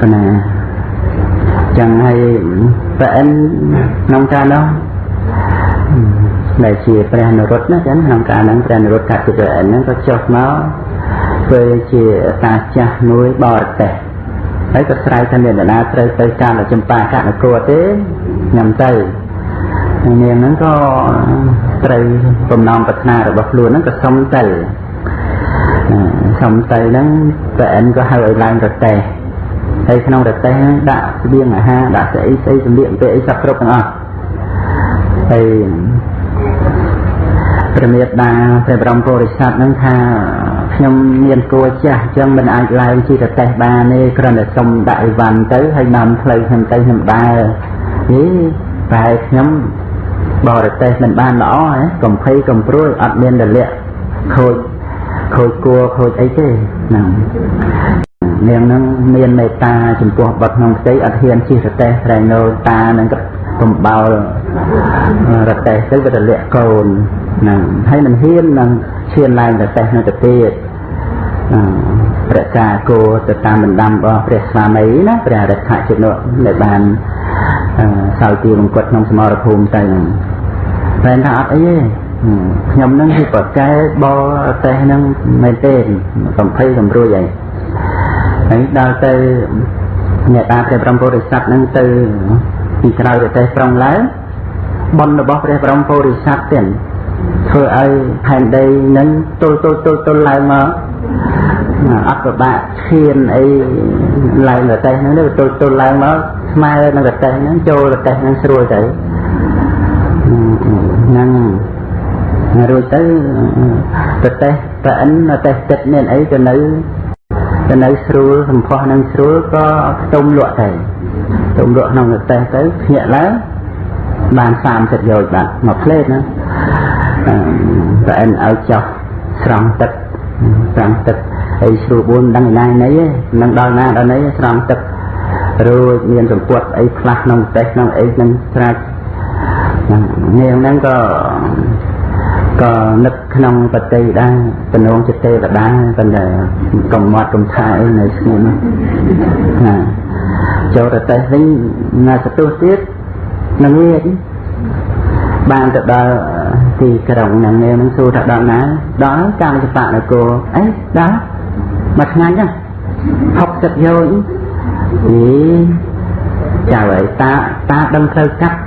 ប៉ុណ្ណាចឹងហើយប្រអិនក្នុងការនោះដែលជាព្រះនរុត្តណាចឹងក្នុងការហ្នឹងព្រះនរុត្តកសិប្រអិនហ្នឹងក៏ចុះមកធ្វើជាតាចាស់មួយបរទេសហើយក៏ស្រ័យថាមានដណាត្រូវទៅតាមចម្ប៉ាកនគរទេខ្ញុំទៅនាងហ្នឹងក៏ត្រូវបំណងប្រាថ្នារបស់ខ្លួនហ្នឹងក៏សុំទៅសុំទៅហ្នឹងប្រអិនក៏ហៅឲ្យឡើងរទេះ ហើយក្នុងរទេះហ្នឹងដាក់ស្បៀងអាហារដាក់ស្អីស្អីសម្លៀកបំពាក់អីសពគ្រប់ទាំងអស់ហើយព្រះមេត្តាព្រះបរមពុរិស័ទហ្នឹងថាខ្ញុំមានគួរចាស់អញ្ចឹងមិនអាចឡើងជិះរទេះបានទេគ្រាន់តែសុំដាក់អីវ៉ាន់ទៅហើយនាំផ្លូវខ្ញុំទៅខ្ញុំដើរហីតែខ្ញុំបរទេសមិនបានល្អហ៎កំភៃកំព្រួយអត់មានរលាក់ខូចខូចគួរខូចអីទេហ្នឹង នាងនឹងមានមេត្តាចំពោះបុត្រក្នុងផ្ទៃអត់ហ៊ានជិះរទេះត្រែងនៅតានឹងកំបោលរទេះទៅវារលាក់កូនហ្នឹងហើយមិនហ៊ាននឹងឈានឡើងរទេះនៅទៅទៀតព្រះកាគោទៅតាមបណ្ដាំរបស់ព្រះស្វាមីណាព្រះរថជនុដែលបានសោយទីមង្គតក្នុងសមរភូមិទៅហ្នឹងតែថាអត់អីទេខ្ញុំនឹងគឺប្រកែបរទេសហ្នឹងមែនទេកំភៃកំរួយអី ហើយដល់ទៅអ្នកតាព្រះព្រំពុរិស័ទហ្នឹងទៅពីក្រៅប្រទេសប្រងឡើងបុណ្យរបស់ព្រះព្រំពុរិស័ទទៀតធ្វើឲ្យផែនដីនឹងទល់ទល់ទល់ទល់ឡើងមកអត់ពិបាកឈានអីឡើងប្រទេសហ្នឹងទៅទល់ទល់ឡើងមកស្មើនឹងប្រទេសហ្នឹងចូលប្រទេសហ្នឹងស្រួលទៅហ្នឹងរួចទៅប្រទេសប្រអិនប្រទេសទឹកមានអីទៅនៅ ទៅនៅស្រួលសម្ផស្សនឹងស្រួលក៏ខ្ទុំលក់ទៅខ្ទុំលក់ក្នុងប្រទេសទៅភ្ញាក់ឡើងបាន30យោជបាទមកផ្លេតណាប្រអិនឲ្យចោះស្រង់ទឹកស្រង់ទឹកហើយស្រួល4ដឹងឯណាណីទេនឹងដល់ណាដល់ណីស្រង់ទឹករួចមានសម្ពុតអីខ្លះក្នុងប្រទេសក្នុងអីនឹងស្រាច់នាងហ្នឹងក៏ ក៏នឹកក្នុងបតិដែរបំណងចិត្តទេវតាប៉ុន្តែកំមាត់កំថាអីនៅស្ងួនណាចូលរទេសវិញណាសទុះទៀតនឹងវាបានទៅដល់ទីក្រុងនឹងនាងនឹងសួរថាដល់ណាដល់កាមចបៈនគរអីដល់មួយថ្ងៃហ្នឹង60យោជអីចៅឲ្យតាតាដឹងផ្លូវកាត់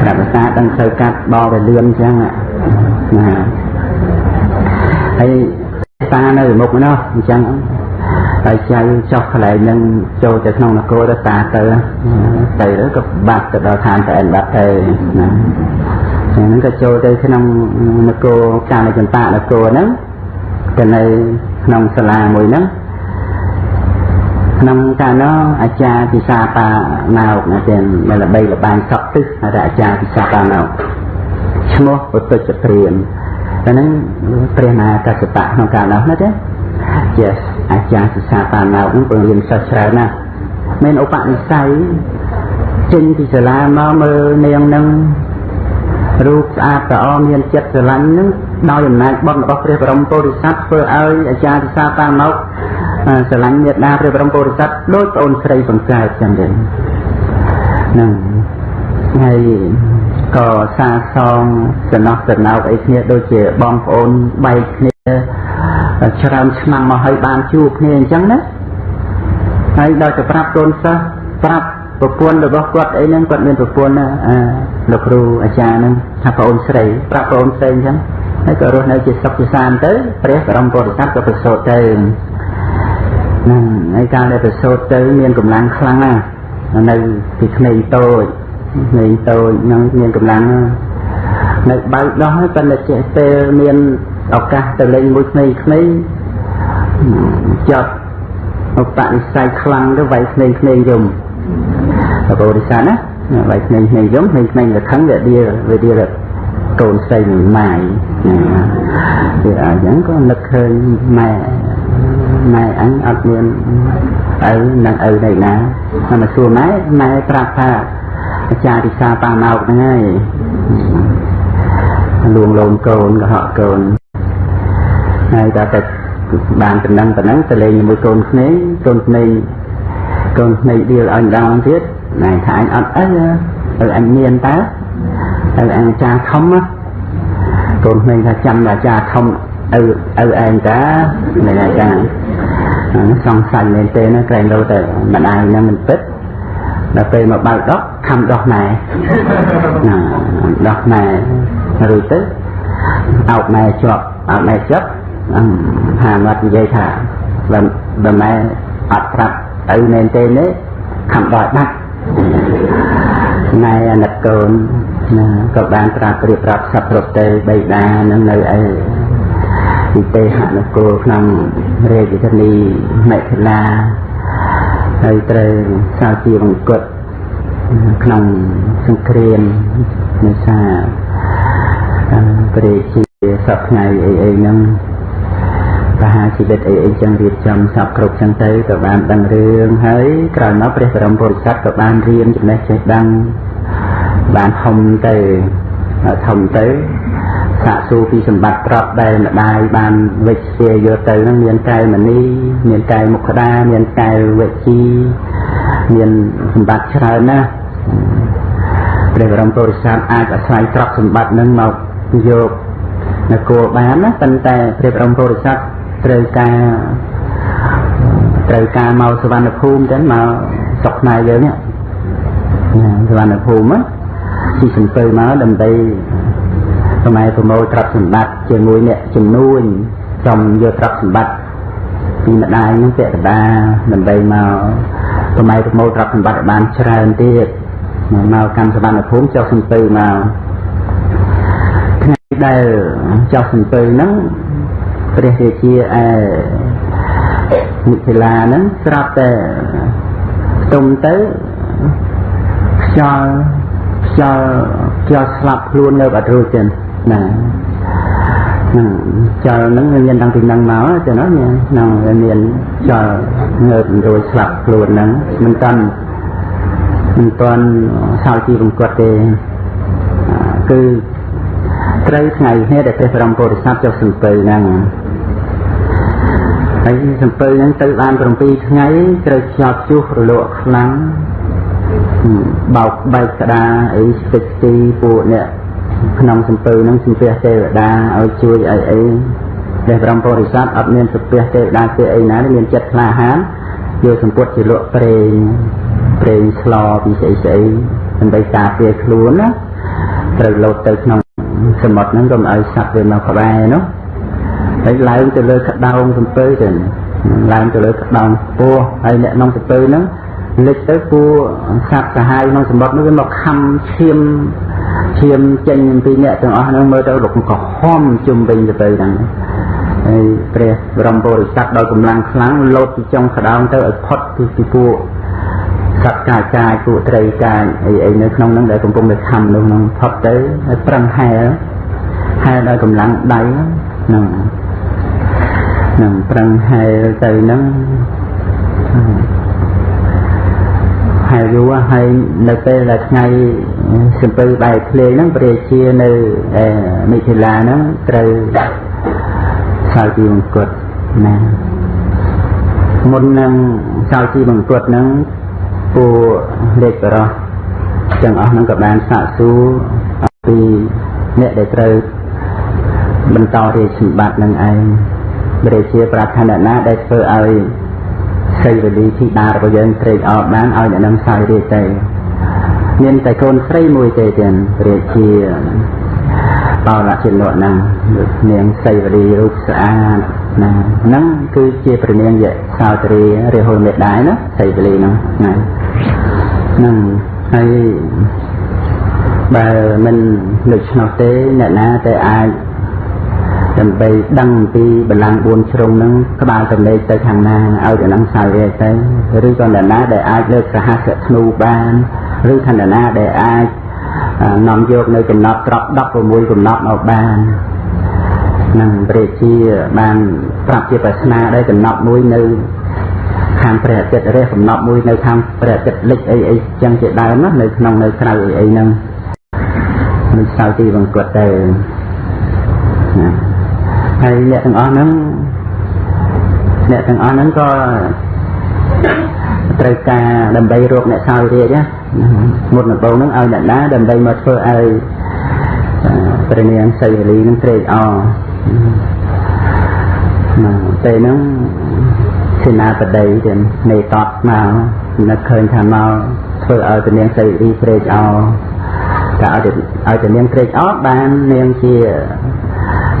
ប្រាប់តាដឹងផ្លូវកាត់បោទៅលឿនអញ្ចឹងណាហើយតានៅមុខនោះអញ្ចឹងហើយចៅចុះកន្លែងនឹងចូលទៅក្នុងនគរទៅតាទៅទៅក៏បាត់ទៅដល់ឋានតែបាត់ទៅណាអញ្ចឹងក៏ចូលទៅក្នុងនគរកាលចន្តានគរហ្នឹងទៅនៅក្នុងសាលាមួយហ្នឹង ក្នុងកាលនោះអាចារ្យពិសាបាណោកណាទាំងដែលល្បីល្បាញសក់ទឹកហៅថាអាចារ្យពិសាបាណោកឈ្មោះពុទ្ធចក្រៀនតែហ្នឹងព្រះមហាកសបៈក្នុងកាលនោះណាទេជាអាចារ្យពិសាបាណោកហ្នឹងពង្រៀនសិស្សច្រើនណាស់មានឧបនិស្ស័យចេញពីសាលាមកមើលនាងហ្នឹងរូបស្អាតល្អមានចិត្តស្រឡាញ់នឹងដោយអំណាចបុណ្យរបស់ព្រះបរមពុរិស័ទធ្វើឲ្យអាចារ្យពិសាតាមក ស្រឡាញ់មេត្តាព្រះបរមពុរិស័ទដោយប្អូនស្រីបង្កើតចឹងទេហ្នឹងហើយក៏សាសងសំណោះសំណោកអីគ្នាដូចជាបងប្អូនបែកគ្នាច្រើនឆ្នាំមកហើយបានជួបគ្នាអញ្ចឹងណាហើយដល់ទៅប្រាប់កូនសិស្សប្រាប់ប្រពន្ធរបស់គាត់អីហ្នឹងគាត់មានប្រពន្ធណាអាលោកគ្រូអាចារ្យហ្នឹងថាប្អូនស្រីប្រាប់ប្អូនស្រីអញ្ចឹងហើយក៏រស់នៅជាសុខជាសាន្តទៅព្រះបរមពុទ្ធសាសនាក៏ប្រសូតទៅ ហ្នឹងហើយការដែលប្រសូតទៅមានកម្លាំងខ្លាំងណាស់នៅពីក្មេងតូចក្មេងតូចហ្នឹងមានកម្លាំងនៅបើកដោះហើយប៉ុន្តែចេះពេលមានឱកាសទៅលេងមួយក្មេងក្មេងចប់ឧបនិស្ស័យខ្លាំងទៅវាយក្មេងក្មេងយំបរិស័ទណាវាយក្មេងក្មេងយំក្មេងក្មេងលខឹងវាដៀវាដៀកូនស្រីម៉ាយវាអញ្ចឹងក៏នឹកឃើញម៉ែ ម៉ែអញអត់មានឪនឹងឪនៅណាតែមកសួរម៉ែម៉ែប្រាប់ថាអាចារ្យពិសាប៉ាមកហ្នឹងហើយលួងលោមកូនកុហកកូនហើយដល់តែបានប៉ុណ្ណឹងប៉ុណ្ណឹងទៅលេងជាមួយកូនក្មេងកូនក្មេងកូនក្មេងដៀលឲ្យម្ដងទៀតណែថាអញអត់អីទៅអញមានតើទៅអញចាធំកូនក្មេងថាចាំអាចារ្យធំ ឪឪឯងតានៃអាចារ្យសង្ស័យមែនទេណាក្រែងលោទៅម្ដាយហ្នឹងមិនពិតដល់ពេលមកបើកដកខំដោះម៉ែណាដោះម៉ែរួចទៅអោបម៉ែជាប់អោបម៉ែជាប់ហាមាត់និយាយថាបើបើម៉ែអត់ប្រាប់ទៅមែនទេនេះខំដោះដាច់ណែអាណិតកូនណាក៏បានប្រាប់ប្រៀបប្រាប់សពគ្រប់ទេបៃតានឹងនៅឯ ពីទេហនគរក្នុងរាជធានីមិថិលាហើយត្រូវសាជាបង្គត់ក្នុងសង្គ្រាមនេសាព្រះជាសពថ្ងៃអីអីហ្នឹងបហាជីវិតអីអីចឹងរៀបចំសពគ្រប់ចឹងទៅក៏បានដឹងរឿងហើយក្រោយមកព្រះបរមពុរិស័ទក៏បានរៀនចំណេះចេះដឹងបានធំទៅធំទៅ សាកសួរពីសម្បត្តិទ្រព្យដែលម្ដាយបានវិជ្ជាយកទៅហ្នឹងមានកែវមณีមានកែវមុខដាមានកែវវិជ្ជាមានសម្បត្តិច្រើនណាស់ព្រះបរមពុរិស័ទអាចអាស្រ័យទ្រព្យសម្បត្តិនឹងមកយកនគរបានណាប៉ុន្តែព្រះបរមពុរិស័ទត្រូវការត្រូវការមកសវណ្ណភូមិចឹងមកស្រុកខ្មែរយើងនេះសវណ្ណភូមិទីសំពើមកដើម្បី សម័យប្រមូលទ្រព្យសម្បត្តិជាមួយអ្នកជំនួញចំយកទ្រព្យសម្បត្តិពីម្ដាយនឹងពាក់កណ្ដាលដើម្បីមកសម័យប្រមូលទ្រព្យសម្បត្តិបានច្រើនទៀតមកកម្មសវណ្ណភូមិចុះសំពើមកថ្ងៃដែលចុះសំពើហ្នឹងព្រះរាជាឯមិថិលាហ្នឹងស្រាប់តែផ្ទុំទៅខ្យល់ខ្យល់ខ្យល់ស្លាប់ខ្លួននៅបាត់រួចចឹង ណាហ្នឹងចលហ្នឹងមានតាំងពីហ្នឹងមកចឹងណាហ្នឹងមានចលងើបរួចស្លាប់ខ្លួនហ្នឹងមិនតាន់មិនតាន់សោយជីវង្គត់ទេគឺត្រូវថ្ងៃនេះដែលព្រះបរមពុរិស័ទចុះសំពៅហ្នឹងហើយសំពៅហ្នឹងទៅបាន7ថ្ងៃត្រូវខ្យល់ព្យុះរលកខ្លាំងបោកបែកក្តារអីស្ទេចទីពួកអ្នក ក្នុងសំពៅហ្នឹងសំពះទេវតាឲ្យជួយអីអីព្រះបរមពុរិស័ទអត់មានសំពះទេវតាទេអីណាមានចិត្តក្លាហានយកសម្ពុតជាលក់ប្រេងប្រេងស្លពីស្អីស្អីដើម្បីការពារខ្លួនណាត្រូវលោតទៅក្នុងសមុទ្រហ្នឹងកុំឲ្យសត្វវាមកក្បែរនោះហើយឡើងទៅលើក្តោងសំពើទៅឡើងទៅលើក្តោងពោះហើយអ្នកក្នុងសំពើហ្នឹងលិចទៅពួកសត្វសាហាវក្នុងសមុទ្រនោះវាមកខំឈាម ឈាមចេញពីអ្នកទាំងអស់ហ្នឹងមើលទៅលោកក៏ហំជុំវិញទៅហ្នឹងហើយព្រះបរមពុរិស័ទដោយកម្លាំងខ្លាំងលោតពីចុងក្តោងទៅឲ្យផុតពីពីពួកសត្វកាយកាយពួកត្រីកាយអីអីនៅក្នុងហ្នឹងដែលកំពុងតែខំនៅក្នុងផុតទៅហើយប្រឹងហែលហែលដោយកម្លាំងដៃហ្នឹងហ្នឹងប្រឹងហែលទៅហ្នឹង ហើយយូរហើយនៅពេលដែលថ្ងៃសំពើបែកភ្លេងហ្នឹងព្រះជានៅមិថិលាហ្នឹងត្រូវសោយជីវង្គតណាមុននឹងសោយជីវង្គតហ្នឹងពួកលេខបរោះទាំងអស់ហ្នឹងក៏បានសាកសួរអំពីអ្នកដែលត្រូវបន្តរាជសម្បត្តិនឹងឯងព្រះជាប្រាថ្នាណាដែលធ្វើឲ្យ សីវលីធីតារបស់យើងត្រេកអរបានឲ្យអ្នកនឹងសោយរាជទៅមានតែកូនស្រីមួយទេទៀតរាជាបោលៈជនៈហ្នឹងនាងសីវលីរូបស្អាតណាហ្នឹងគឺជាព្រះនាងយៈសោតរីរាហុលមេដាយណាសីវលីហ្នឹងណាហ្នឹងហើយបើមិនដូច្នោះទេអ្នកណាតែអាច ដើម្បីដឹងពីបលាំង4ជ្រុងហ្នឹងក្បាលសម្លេងទៅខាងណាឲ្យទៅនឹងសាវេទៅឬក៏អ្នកណាដែលអាចលើកសហសធ្នូបានឬខណ្ឌណាដែលអាចនាំយកនៅកំណត់ត្រប់16កំណត់មកបាននឹងព្រះជាបានប្រាប់ជាប្រស្នាដែរកំណត់មួយនៅខាងព្រះអាទិត្យរះកំណត់មួយនៅខាងព្រះអាទិត្យលិចអីអីចឹងជាដើមណានៅក្នុងនៅក្រៅអីអីហ្នឹងមិនស្ៅទីបង្គត់ទៅណា ហើយអ្នកទាំងអស់ហ្នឹងអ្នកទាំងអស់ហ្នឹងក៏ត្រូវការដើម្បីរកអ្នកសោយរាជណាមុនដំបូងហ្នឹងឲ្យអ្នកណាដើម្បីមកធ្វើឲ្យព្រះនាងសីវលីនឹងត្រេកអរណាពេលហ្នឹងសេនាបតីទាំងនៃតតមកនឹកឃើញថាមកធ្វើឲ្យព្រះនាងសីវលីត្រេកអរតែឲ្យឲ្យព្រះនាងត្រេកអរបាននាងជា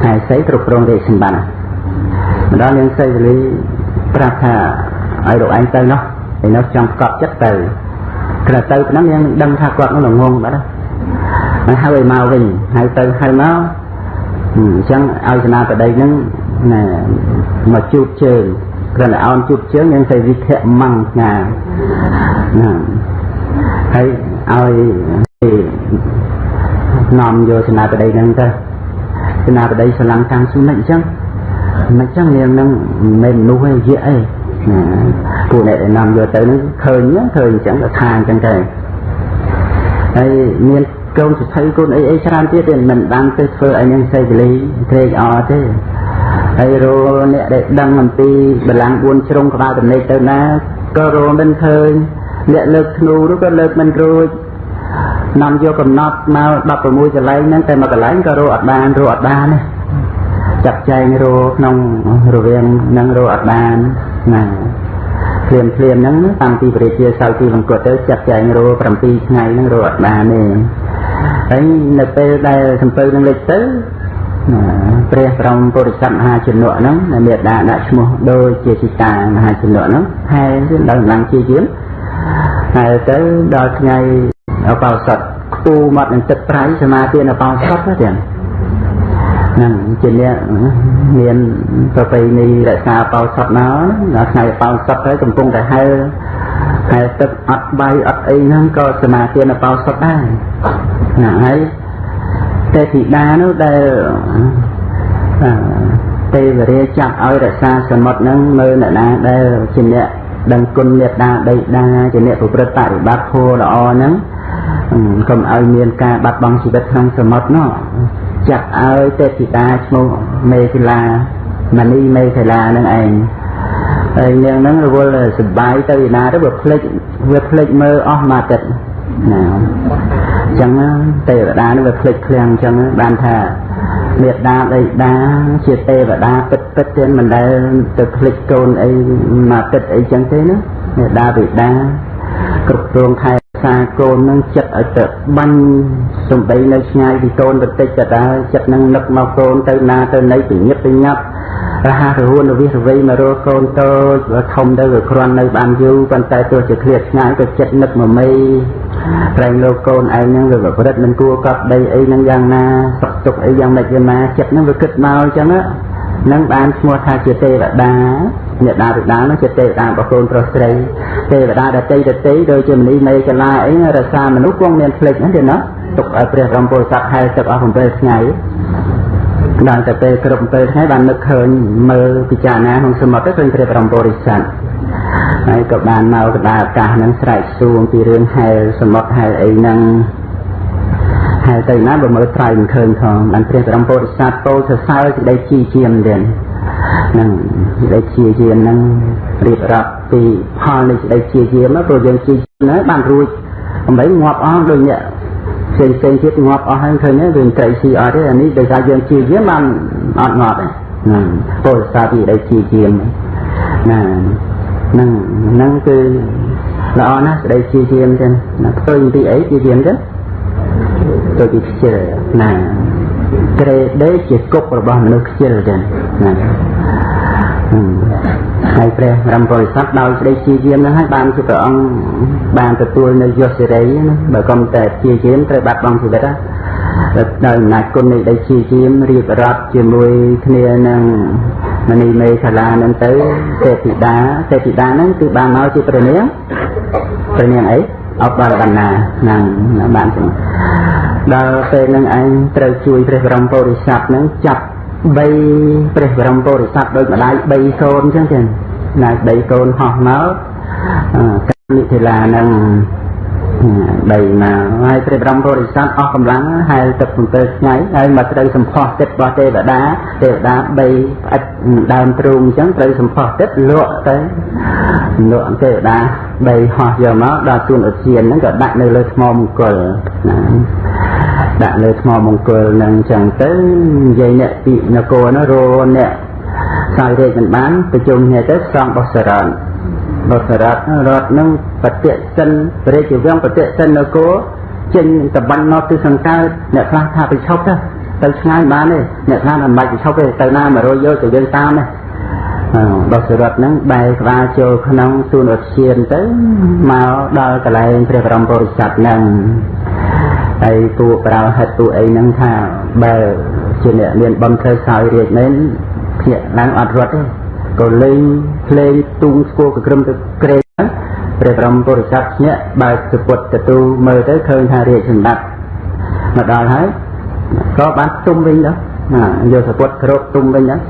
ហើយសីគ្រប់គ្រងរាជសម្បត្តិម្ដងនាងសីវលីប្រាប់ថាឲ្យលោកឯងទៅនោះឯនោះចង់កប់ចិត្តទៅក្រទៅប៉ុណ្ណឹងនាងដឹងថាគាត់នោះល្ងងបាត់ហើយហៅឲ្យមកវិញហៅទៅហៅមកអញ្ចឹងឲ្យសេនាបតីហ្នឹងណាមកជួបជើងគ្រាន់តែអោនជួបជើងយើងទៅវិធៈម៉ងណាណាហើយឲ្យនាំយកសេនាបតីហ្នឹងទៅ សេនាបតីស្រឡាំងតាមសុនិចអញ្ចឹងមិនចឹងនាងនឹងមិនមនុស្សឯងយៈអីពួកអ្នកដែលនាំយកទៅនឹងឃើញឃើញអញ្ចឹងក៏ថាអញ្ចឹងទៅហើយមានកូនសិទ្ធិកូនអីអីច្រើនទៀតទេមិនបានទៅធ្វើឲ្យនាងសេចក្ដីត្រេកអរទេហើយរោអ្នកដែលដឹងអំពីបលាំង4ជ្រុងក្បាលទំនេកទៅណាក៏រោមិនឃើញអ្នកលើកធ្នូនោះក៏លើកមិនរួច នាំយកកំណត់មក16កន្លែងហ្នឹងតែមួយកន្លែងក៏រោអត់បានរោអត់បានទេចាត់ចែងរោក្នុងរវាងនឹងរោអត់បានណាភ្លាមភ្លាមហ្នឹងតាំងពីព្រះជាសៅទីវង្គតទៅចាត់ចែងរោ7ថ្ងៃហ្នឹងរោអត់បានទេហើយនៅពេលដែលសំពៅនឹងលេចទៅព្រះបរមពុរិស័ទមហាជនៈហ្នឹងមេដាដាក់ឈ្មោះដូចជាសិតាមហាជនៈហ្នឹងហែដល់ឡើងជាជាហើយទៅដល់ថ្ងៃ អបោសតខ្ពូមាត់នឹងទឹកប្រៃសមាធិអបោសតទៅទាំងហ្នឹងជាអ្នកមានប្រពៃណីរក្សាបោសតណាដល់ថ្ងៃបោសតហើយកំពុងតែហៅហៅទឹកអត់បាយអត់អីហ្នឹងក៏សមាធិនៅបោសតដែរណាហើយទេធីតានោះដែលទេវរាចាប់ឲ្យរក្សាសមុទ្រហ្នឹងមើលអ្នកណាដែលជាអ្នកដឹងគុណមេត្តាដីតាជាអ្នកប្រព្រឹត្តបរិបត្តិធម៌ល្អហ្នឹង កុំឲ្យមានការបាត់បង់ជីវិតក្នុងសមុទ្រនោះចាក់ឲ្យទេពធីតាឈ្មោះមេឃលាមនីមេឃលានឹងឯងហើយនាងហ្នឹងរវល់សបាយទៅឯណាទៅវាភ្លេចវាភ្លេចមើលអស់មួយទឹកណាអញ្ចឹងទេវតានឹងវាភ្លេចឃ្លាំងអញ្ចឹងបានថាមេដាដីដាជាទេវតាពិតពិតទេមិនដែលទៅភ្លេចកូនអីមកទឹកអីចឹងទេណាមេដាបិតាគ្រប់គ្រងថែ សាកូននឹងចិត្តឲ្យទៅបាញ់សំដីនៅឆ្ងាយពីកូនបន្តិចទៅដែរចិត្តនឹងនឹកមកកូនទៅណាទៅណីពិនិត្យពិញាប់រហ័សរហួនរវិសរវៃមករកកូនតូចវាធំទៅវាគ្រាន់នៅបានយូរប៉ុន្តែទោះជាឃ្លាតឆ្ងាយក៏ចិត្តនឹកមកមីប្រែងលោកកូនឯងហ្នឹងវាប្រព្រឹត្តមិនគួរកប់ដីអីហ្នឹងយ៉ាងណាសុខទុក្ខអីយ៉ាងម៉េចយ៉ាងណាចិត្តហ្នឹងវាគិតមកអញ្ចឹងហ្នឹងបានឈ្មោះថាជាទេវតា អ្នកតាបិតានោះជាទេវតារបស់កូនប្រុសស្រីទេវតាដតីដតីដូចជាមនីមេកលាអីរសាមនុស្សគង់មានភ្លេចហ្នឹងទេណាទុកឲ្យព្រះរំពុទ្ធស័ក្តិហែទឹកអស់7ថ្ងៃដល់តែពេលគ្រប់7ថ្ងៃបាននឹកឃើញមើលពិចារណាក្នុងសមុទ្រទៅឃើញព្រះបរមពុរិស័ទហើយក៏បានមកកដាអាកាសហ្នឹងស្រែកសួងពីរឿងហែលសមុទ្រហែលអីហ្នឹងហែលទៅណាបើមើលត្រៃមិនឃើញផងបានព្រះបរមពុរិស័ទពោលសរសើរសេចក្តីជីជាមទៀត នឹងសេចក្តីជាយាមនឹងរៀបរាប់ពីផលនៃសេចក្តីជាយាមព្រោះយើងជាណាបានរួចអំបីងាប់អស់ដូចអ្នកផ្សេងផ្សេងទៀតងាប់អស់ហើយឃើញទេវាត្រីស៊ីអត់ទេអានេះដោយសារយើងជាយាមបានអត់ងាប់ទេណាពលសាពីដែលជាយាមណាហ្នឹងហ្នឹងគឺល្អណាស់ស្ដីជាយាមចឹងណាផ្ទុយពីអីជាយាមចឹងទៅពីខ្ជិលណាក្រេដេជាគុករបស់មនុស្សខ្ជិលចឹង ណាហើយព្រះរំពុរិស័ទដោយស្ដីជាយាមហ្នឹងហើយបានជាព្រះអង្គបានទទួលនៅយសសេរីណាបើកុំតែជាយាមត្រូវបាត់បង់ជីវិតណាដោយអំណាចគុណនៃដីជាយាមរៀបរាប់ជាមួយគ្នានឹងមនីមេខាឡានឹងទៅទេពធីតាទេពធីតាហ្នឹងគឺបានមកជាព្រះនាងព្រះនាងអីអបបរបណ្ណាហ្នឹងបានចឹងដល់ពេលហ្នឹងឯងត្រូវជួយព្រះបរមពុរិស័ទហ្នឹងចាប់ 3ព្រះបរមពុរិស័ទដូចម្ដាយ3កូនអញ្ចឹងចឹងណា3កូនហោះមកកម្មនិធិលានឹង ដីមកហើយព្រះបរមពុរិស័ទអស់កម្លាំងហែលទឹក7ថ្ងៃហើយមកត្រូវសម្ផស្សទឹករបស់ទេវតាទេវតា3ផ្អិតដើមទ្រូងអញ្ចឹងត្រូវសម្ផស្សទឹកលក់ទៅលក់ទេវតា3ហោះយកមកដល់ជួនឧទ្យានហ្នឹងក៏ដាក់នៅលើថ្មមង្គលណាដាក់លើថ្មមង្គលហ្នឹងអញ្ចឹងទៅនិយាយអ្នកពីនគរនោះរអ្នកសោយរាជមិនបានប្រជុំគ្នាទៅស្រង់បោះសរណ បោះសរតរត់នឹងបតិសិនព្រះរាជវាំងបតិសិននគរចេញតបាញ់មកទិសសង្កើតអ្នកខ្លះថាទៅឈប់ទៅទៅឆ្ងាយបានទេអ្នកខ្លះមិនបាច់ទៅឈប់ទេទៅណា100យកទៅយើងតាមទេបោះសរតហ្នឹងបែរក្បាលចូលក្នុងសួនឧទ្យានទៅមកដល់កន្លែងព្រះបរមពុរិស័ទហ្នឹងហើយពួកប្រៅហិតពួកអីហ្នឹងថាបើជាអ្នកមានបំធ្វើសោយរាជមែនភ្នាក់ឡើងអត់រត់ទេ ក៏លេងភ្លេងទូងស្គរកក្រឹមទៅក្រែងព្រះបរមពុរិស័ទភ្នាក់បើកសពុតទទូមើលទៅឃើញថារាជសម្បត្តិមកដល់ហើយក៏បានទុំវិញដែរណាយកសពុតគ្របទុំវិញដែរ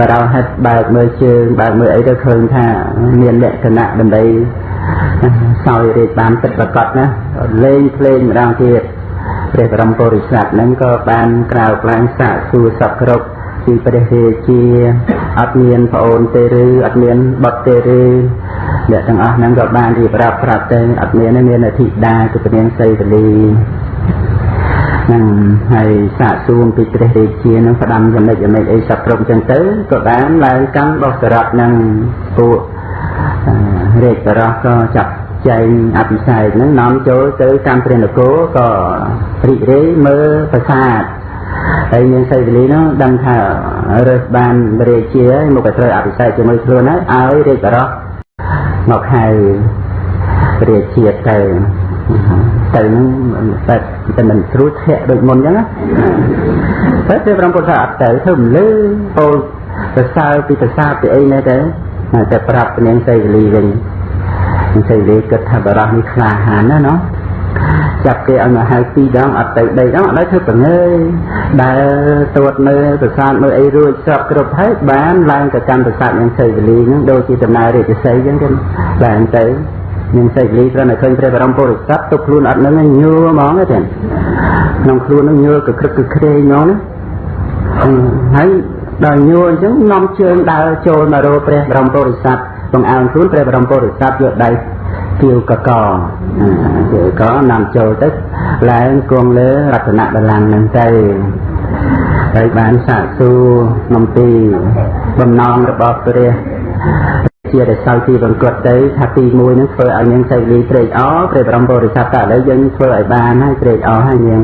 បរោហិតបើកមើលជើងបើកមើលអីទៅឃើញថាមានលក្ខណៈដើម្បីសោយរាជបានទឹកប្រកបណាលេងភ្លេងម្ដងទៀតព្រះបរមពុរិស័ទហ្នឹងក៏បានក្រៅក្លែងសាកសួរសពគ្រប់ ពីព្រះរាជាអត់មានប្អូនទេឬអត់មានបុត្រទេឬអ្នកទាំងអស់ហ្នឹងក៏បានរៀបរាប់ប្រាប់ទៅអត់មានទេមានអធិតាគឺព្រះនាងសីវលីហ្នឹងហើយសាកសួរពីព្រះរាជានឹងផ្ដាំចំណិចចំណិចអីសពគ្រប់ចឹងទៅក៏បានឡើងកាន់បោះសរតនឹងពួករាជបរោះក៏ចាប់ចែងអភិសេកហ្នឹងនាំចូលទៅតាមព្រះនគរក៏រីករាយមើលប្រាសាទ ហើយនាងសីវលីនោះដឹងថារើសបានរាជាមកក៏ត្រូវអភិសេកជាមួយខ្លួនហើយឲ្យរាជបរោះមកហៅរាជាទៅទៅនឹងតែតែមិនស្រួលធាក់ដូចមុនអញ្ចឹងណាតែព្រះបរមពុទ្ធអត់ទៅធ្វើមិនលឺពោលសរសើរពីប្រសាទពីអីណែទៅតែប្រាប់នាងសីវលីវិញនាងសីវលីគិតថាបរោះនេះក្លាហានណាណោះ ចាប់គេឲ្យមកហៅពីរដងអត់ទៅដីដងអត់ឲ្យធ្វើប្រងើយដែលតួតមើលប្រសាទមើលអីរួចស្របគ្រប់ហើយបានឡើងទៅកម្មប្រសាទយ៉ាងសីវលីហ្នឹងដូចជាដំណើររាជសីអញ្ចឹងទៅបានទៅនឹងសីវលីគ្រាន់តែឃើញព្រះបរមពុរិស័ទទុកខ្លួនអត់នឹងញួរហ្មងទេក្នុងខ្លួននឹងញួរកក្រឹកកក្រែងហ្មងណាហើយដល់ញួរអញ្ចឹងនាំជើងដើរចូលមករកព្រះបរមពុរិស័ទបង្អើងខ្លួនព្រះបរមពុរិស័ទយកដៃ ទាវកកទាវកនាំចូលទៅឡើងគង់លើរតនបល្ល័ង្កនឹងទៅហើយបានសាកសួរនំពីបំណងរបស់ព្រះជាដែលសោយទីបង្កត់ទៅថាទី1នឹងធ្វើឲ្យនាងសៃលីត្រេកអរព្រះបរមពុរិស័ទតែឥឡូវយើងធ្វើឲ្យបានហើយត្រេកអរហើយនាង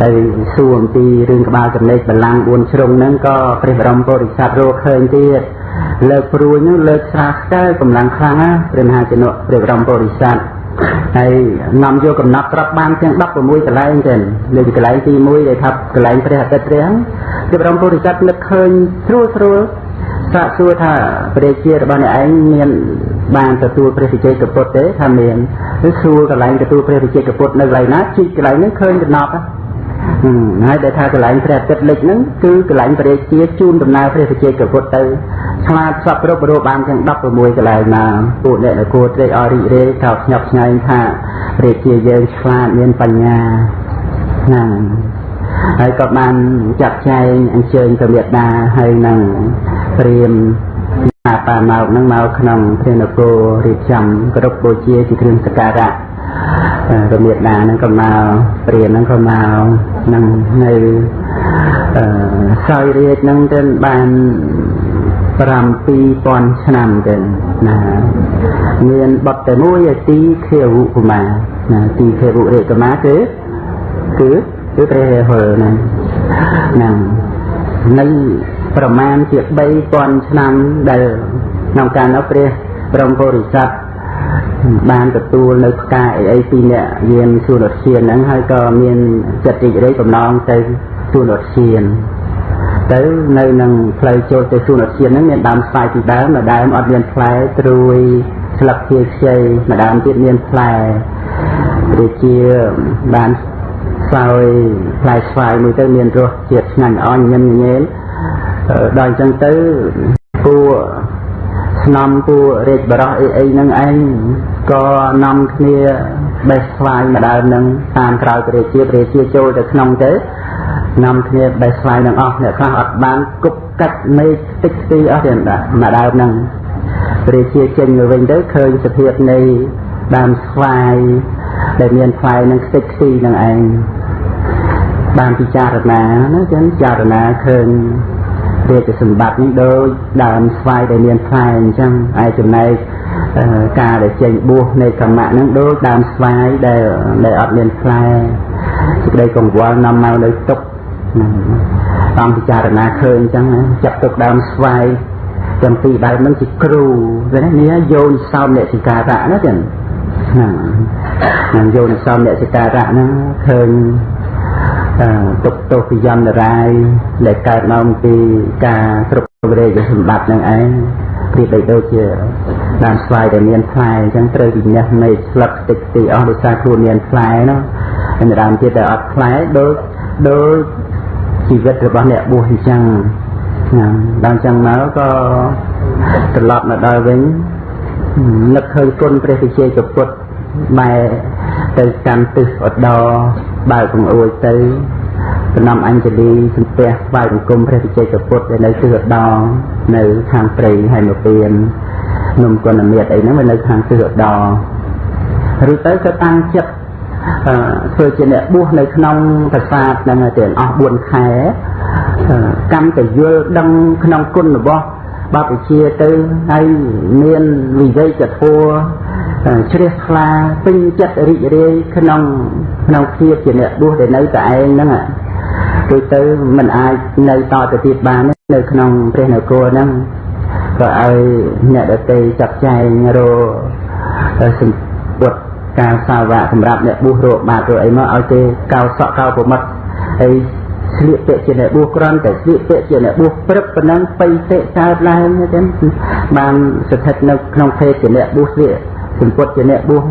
ហើយសួរអំពីរឿងក្បាលចំណេកបលាំង4ជ្រុងហ្នឹងក៏ព្រះបរមពុរិស័ទរកឃើញទៀត លើកព្រួយនោះលើកស្រាខ្សែកម្លាំងខ្លាំងណាព្រះមហាជនុព្រះបរមពុរិស័ទហើយនាំយកកំណត់ប្រាប់បានទាំង16កន្លែងចឹងលើកន្លែងទី1ដែលថាកន្លែងព្រះអាទិត្យព្រះព្រះបរមពុរិស័ទនឹកឃើញស្រួលស្រួលសាកសួរថាព្រះជារបស់អ្នកឯងមានបានទទួលព្រះវិជ័យកពុទ្ធទេថាមានឬសួរកន្លែងទទួលព្រះវិជ័យកពុទ្ធនៅកន្លែងណាជីកកន្លែងនេះឃើញដំណប់ ហើយដែលថាកន្លែងព្រះអាទិត្យលិចហ្នឹងគឺកន្លែងព្រះជាជូនដំណើរព្រះវិជ័យកពុទ្ធទៅឆ្លាតសពគ្រប់រូបបានទាំង16កន្លែងណាពួកអ្នកនគរត្រេកអររីករាយកោតស្ញប់ស្ញែងថាព្រះជាយើងឆ្លាតមានបញ្ញាណាហើយក៏បានចាត់ចែងអញ្ជើញព្រះមេដាហើយនឹងព្រាមអាបាមកនឹងមកក្នុងព្រះនគររៀបចំគ្រប់បូជាជាគ្រឿងសក្ការៈ រមៀតដានឹងក៏មកព្រាននឹងក៏មកនឹងនៅអឺសោយរាជនឹងទៅបាន7000ឆ្នាំទៅណាមានបទតែមួយទីខេវុកមាណាទីខេវុរេកមាគឺគឺគឺព្រះហុលណាហ្នឹងនៅប្រមាណជា3000ឆ្នាំដែលក្នុងការនោះព្រះព្រមពុរិស័ទ បានទទួលនៅផ្កាអីអីពីអ្នកយានសួនឧទ្យានហ្នឹងហើយក៏មានចិត្តរីករាយបំណងទៅសួនឧទ្យានទៅនៅនឹងផ្លូវចូលទៅសួនឧទ្យានហ្នឹងមានដើមស្វាយពីដើមម្ដើមអត់មានផ្លែត្រួយស្លឹកជាខ្ចីម្ដើមទៀតមានផ្លែដូចជាបានស្វាយផ្លែស្វាយមួយទៅមានរសជាតិឆ្ងាញ់ល្អញញឹមញញែលដល់អញ្ចឹងទៅពួក ស្នំពួករាជបរោះអីអីហ្នឹងឯងក៏នាំគ្នាបេះស្វាយម្ដងនឹងតាមក្រោយព្រះជាព្រះជាចូលទៅក្នុងទៅនាំគ្នាបេះស្វាយនឹងអស់អ្នកខ្លះអត់បានគប់កាត់មេឃតិចទីអស់ទេម្ដងនឹងព្រះជាចេញទៅវិញទៅឃើញសភាពនៃដើមស្វាយដែលមានផ្លែនឹងខ្ទេចខ្ទីនឹងឯងបានពិចារណាណាចឹងពិចារណាឃើញ រាជសម្បត្តិនេះដូចដើមស្វាយដែលមានផ្លែអញ្ចឹងឯចំណែកការដែលចេញបួសនៃកម្មៈហ្នឹងដូចដើមស្វាយដែលដែលអត់មានផ្លែសេចក្តីកង្វល់នាំមកនៅទុកតាមពិចារណាឃើញអញ្ចឹងចាប់ទុកដើមស្វាយទាំងពីរបែបហ្នឹងជាគ្រូវានេះយោនិសោមអ្នកសិការៈណាចឹងហ្នឹងយោនិសោមអ្នកសិការៈហ្នឹងឃើញ ទុកទោសពីយន្តរាយដែលកើតមកពីការគ្រប់គ្រងសម្បត្តិនឹងឯងប្រៀបដូចជាដើមស្វាយដែលមានផ្លែអញ្ចឹងត្រូវវិញ្ញាណនៃស្លឹកតិចទីអស់ដោយសារខ្លួនមានផ្លែនោះហើយដើមទៀតដែលអត់ផ្លែដូចដូចជីវិតរបស់អ្នកបួសអញ្ចឹងណាដល់អញ្ចឹងមកក៏ត្រឡប់មកដល់វិញនឹកឃើញគុណព្រះវិជ័យកពុទ្ធបែរទៅកាន់ទិសឧត្តរ បើកបង្អួចទៅសំណំអញ្ជលីសំពះស្វាយបង្គំព្រះវិជ័យកពុទ្ធដែលនៅទិសឧត្តរនៅខាងព្រៃហើយមកពៀននំគុណមាតអីហ្នឹងវានៅខាងទិសឧត្តរឬទៅក៏តាំងចិត្តធ្វើជាអ្នកបួសនៅក្នុងប្រាសាទហ្នឹងទាំងអស់4ខែកម្មទៅយល់ដឹងក្នុងគុណរបស់ បព្វជិទៅហើយមានវិវ័យចធัวជ្រះថ្លាពេញចិត្តរីករាយក្នុងក្នុងភាពជាអ្នកបួសដែលនៅតែឯងហ្នឹងដូចទៅមិនអាចនៅតទៅទៀតបាននៅក្នុងព្រះនគរហ្នឹងក៏ឲ្យអ្នកដតីចាត់ចែងរសម្ពុតការសាវកសម្រាប់អ្នកបួសរកបាតរកអីមកឲ្យគេកោសក់កោប្រមិតហើយ ស្លៀកពាក់ជាអ្នកបួសក្រំតែស្លៀកពាក់ជាអ្នកបួសព្រឹកប៉ុណ្ណឹងបៃតិកើតឡើងទេបានស្ថិតនៅក្នុងភេទជាអ្នកបួសស្លៀកសម្ពុតជាអ្នកបួស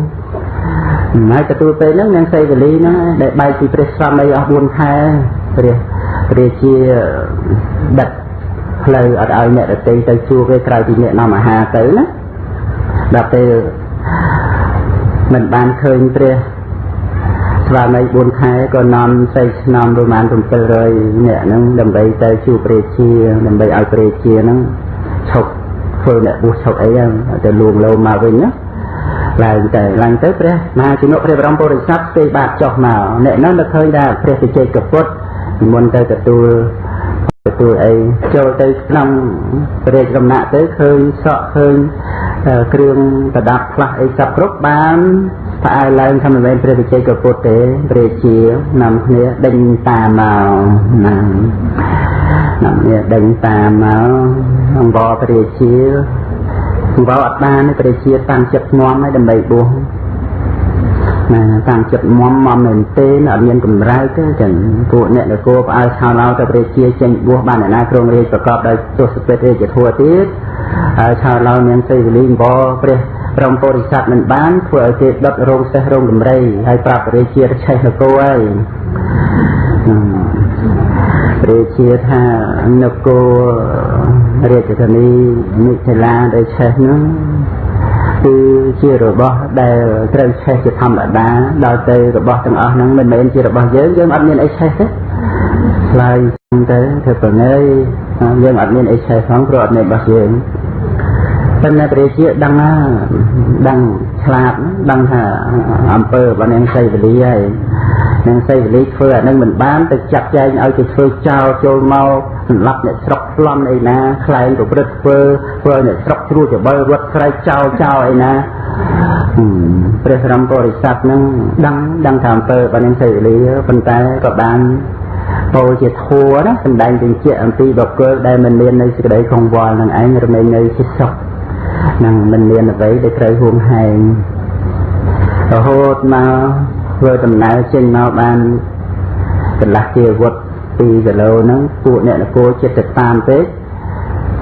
ហើយទទួលពេលហ្នឹងនាងសីវលីហ្នឹងដែលបែកពីព្រះស្វាមីអស់4ខែព្រះព្រះជាដឹកផ្លូវអត់ឲ្យអ្នកដទៃទៅជួបទេក្រៅពីអ្នកនាំអាហារទៅណាដល់ពេលមិនបានឃើញព្រះ ស្វាមី4ខែក៏នាំសេចឆ្នាំប្រហែល700អ្នកហ្នឹងដើម្បីទៅជួបព្រះជាដើម្បីឲ្យព្រះជាហ្នឹងឈប់ធ្វើអ្នកបុះឈប់អីហ្នឹងទៅលួងលោមមកវិញណាឡើងទៅឡើងទៅព្រះមហាជំនុព្រះបរមពុរិស័ទទេបាតចុះមកអ្នកនោះនឹកឃើញថាព្រះវិជ័យកពុទ្ធនិមន្តទៅទទួលទទួលអីចូលទៅក្នុងព្រះរាជកំណាក់ទៅឃើញសក់ឃើញគ្រឿងប្រដាប់ខ្លះអីសពគ្រប់បាន ផ្អើលឡើងថាមិនមែនព្រះវិជ័យកពុទ្ធទេព្រះជានាំគ្នាដេញតាមមកណានាំគ្នាដេញតាមមកអង្វរព្រះជាអង្វរអត់បានព្រះជាតាំងចិត្តងំឲ្យដើម្បីបួសណាតាំងចិត្តមមមមែនទេអត់មានកម្រើទេចឹងពួកអ្នកនគរផ្អើលឆោឡោទៅព្រះជាចេញបួសបានអ្នកណាគ្រងរាជប្រកបដោយទស្សពេតរាជធัวទៀតហើយឆោឡោមានសេវលីបព្រះ ព្រមពុរិស័ទមិនបានធ្វើឲ្យគេដុតរោងសេះរោងដំរីហើយប្រាប់ព្រះជាឆេះនគរហើយព្រះជាថានគររាជធានីមិថិលាដែលឆេះនោះគឺជារបស់ដែលត្រូវឆេះជាធម្មតាដល់ទៅរបស់ទាំងអស់ហ្នឹងមិនមែនជារបស់យើងយើងអត់មានអីឆេះទេឆ្លើយទៅធ្វើប្រងើយយើងអត់មានអីឆេះផងព្រោះអត់មានរបស់យើង ប៉ុន្តែព្រះជាដឹងណាដឹងឆ្លាតដឹងថាអំពើរបស់នាងសីវលីហើយនាងសីវលីធ្វើអានឹងមិនបានទៅចាត់ចែងឲ្យទៅធ្វើចោលចូលមកសម្លាប់អ្នកស្រុកប្លន់អីណាខ្លែងប្រព្រឹត្តធ្វើធ្វើអ្នកស្រុកជ្រួចច្បល់រត់ស្រែកចោលចោលអីណាព្រះរមពុរិស័ទនឹងដឹងដឹងថាអំពើរបស់នាងសីវលីប៉ុន្តែក៏បានពោលជាធัวណាសំដែងបញ្ជាក់អំពីបុគ្គលដែលមិនមាននៅសេចក្តីកង្វល់នឹងឯងរមែងនៅជាសុខ នឹងមិនមានអ្វីដែលត្រូវហួងហែងរហូតមកធ្វើដំណើរចេញមកបានកន្លះជាវុត2គីឡូហ្នឹងពួកអ្នកនគរចិត្តទៅតាមពេក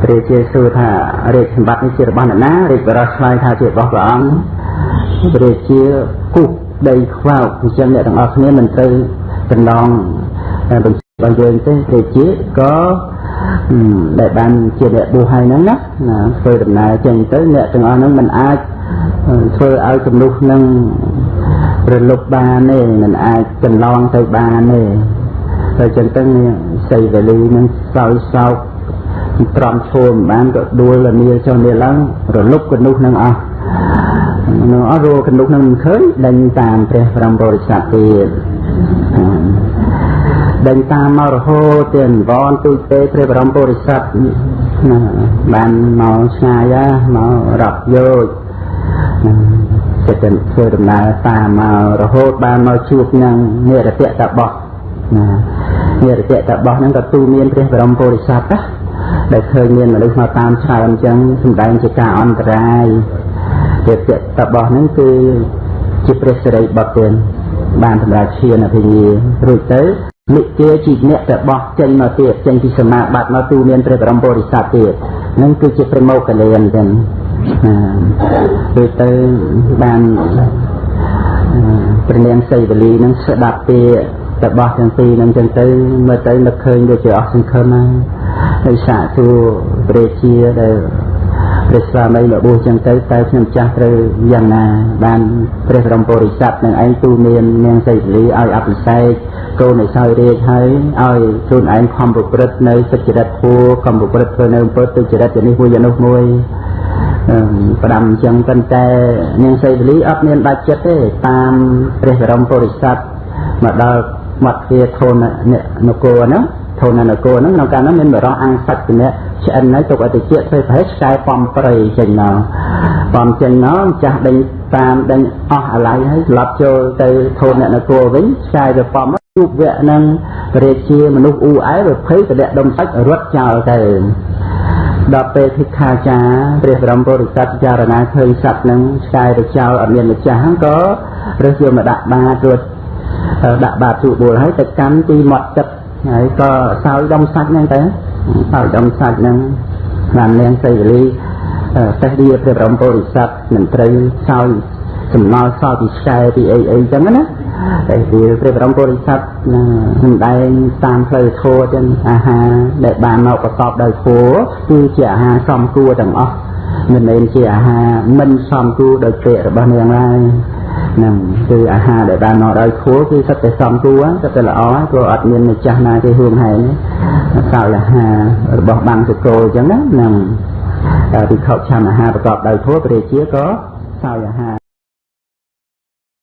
ព្រះជាសួរថារាជសម្បត្តិនេះជារបស់អ្នកណារាជបរិសឆ្លើយថាជារបស់ព្រះអង្គព្រះជាគុះដីខ្វោកអញ្ចឹងអ្នកទាំងអស់គ្នាមិនត្រូវកន្លងបញ្ជារបស់យើងទេព្រះជាក៏ ដែលបានជាអ្នកបួសហើយហ្នឹងណាណាធ្វើដំណើរចេញទៅអ្នកទាំងអស់ហ្នឹងមិនអាចធ្វើឲ្យចំនួននឹងរលុបបានទេមិនអាចកន្លងទៅបានទេតែចឹងទៅសីវលីនឹងសោយសោកត្រង់ឈោមបានក៏ដួលលានាចុះនេះឡើងរលុបកនុះនឹងអស់នឹងអស់រੂកនុះនឹងមិនឃើញដេញតាមព្រះបរមពុរិស័ទទៀត ដេញតាមមករហូតទៅអង្វរទូចទេព្រះបរមពុរិស័ទណាបានមកឆ្ងាយមករាប់យោជចិត្តទៅធ្វើដំណើរតាមមករហូតបានមកជួបនឹងនិរតៈតបោះណានិរតៈតបោះហ្នឹងក៏ទូមានព្រះបរមពុរិស័ទណាដែលឃើញមានមនុស្សមកតាមច្រើនអញ្ចឹងសំដែងជាការអន្តរាយនិរតៈតបោះហ្នឹងគឺជាព្រះសិរីបុត្រទេបានសម្រាប់ឈានអភិញ្ញារួចទៅ និទាជីអ្នកតបោះចេញមកទៀតចេញពីសមាបត្តិមកទូមានព្រះបរមពុរិស័ទទៀតនឹងគឺជាព្រះមោគលានចឹងដូចទៅបានព្រះនាងសីវលីនឹងស្ដាប់ពាក្យរបស់ទាំងពីរនឹងចឹងទៅមើលទៅនឹកឃើញដូចជាអស់សង្ឃឹមហើយហើយសាកទូព្រះជាដែលព្រះស្វាមីមកបួសចឹងទៅតើខ្ញុំចាស់ត្រូវយ៉ាងណាបានព្រះបរមពុរិស័ទនឹងឯងទូមាននាងសីវលីឲ្យអភិសេក កូនឲ្យសោយរាជហើយឲ្យខ្លួនឯងខំប្រព្រឹត្តនៅសុចរិតធัวខំប្រព្រឹត្តធ្វើនៅអំពើទុច្ចរិតយ៉ាងនេះមួយយ៉ាងនោះមួយផ្ដាំអញ្ចឹងប៉ុន្តែនាងសីវលីអត់មានដាច់ចិត្តទេតាមព្រះបរមពុរិស័ទមកដល់មាត់ជាធននគរហ្នឹងធននគរហ្នឹងក្នុងកាលនោះមានបរោះអង្គសច្ចនៈឆ្អិនហើយទុកឲ្យតិចធ្វើប្រហែលខ្សែបំព្រៃចេញមកបំចេញមកចាស់ដេញតាមដេញអស់អាឡ័យហើយត្រឡប់ចូលទៅធននគរវិញខ្សែទៅបំ ជួបវៈនឹងព្រះជាមនុស្សអ៊ូអែវាភ័យតលៈដុំសាច់រត់ចោលទៅដល់ពេលភិក្ខាចារព្រះបរមពុរិស័ទចារណាឃើញសត្វនឹងឆ្កែទៅចោលអត់មានម្ចាស់ហ្នឹងក៏រើសយកមកដាក់បាតរួចដាក់បាតទូបួលហើយទៅកាន់ទីមាត់ទឹកហើយក៏សោយដុំសាច់ហ្នឹងទៅសោយដុំសាច់ហ្នឹងបាននាងសីវលីតេះឌីព្រះបរមពុរិស័ទមិនត្រូវសោយសំណល់សល់ពីឆ្កែពីអីអីចឹងណា តែវាព្រះបរមពុរិស័ទសំដែងតាមផ្លូវធម៌ចឹងអាហារដែលបានមកប្រកបដោយធម៌គឺជាអាហារសមគួរទាំងអស់មិនមែនជាអាហារមិនសមគួរដោយពេករបស់នាងឡើយហ្នឹងគឺអាហារដែលបានមកដោយធម៌គឺសិតតែសមគួរសិតតែល្អព្រោះអត់មានម្ចាស់ណាគេហួងហែងសោយអាហាររបស់បាំងសកលអញ្ចឹងណាហ្នឹងតែពិខុឆានអាហារប្រកបដោយធម៌ព្រះជាក៏សោយអាហារ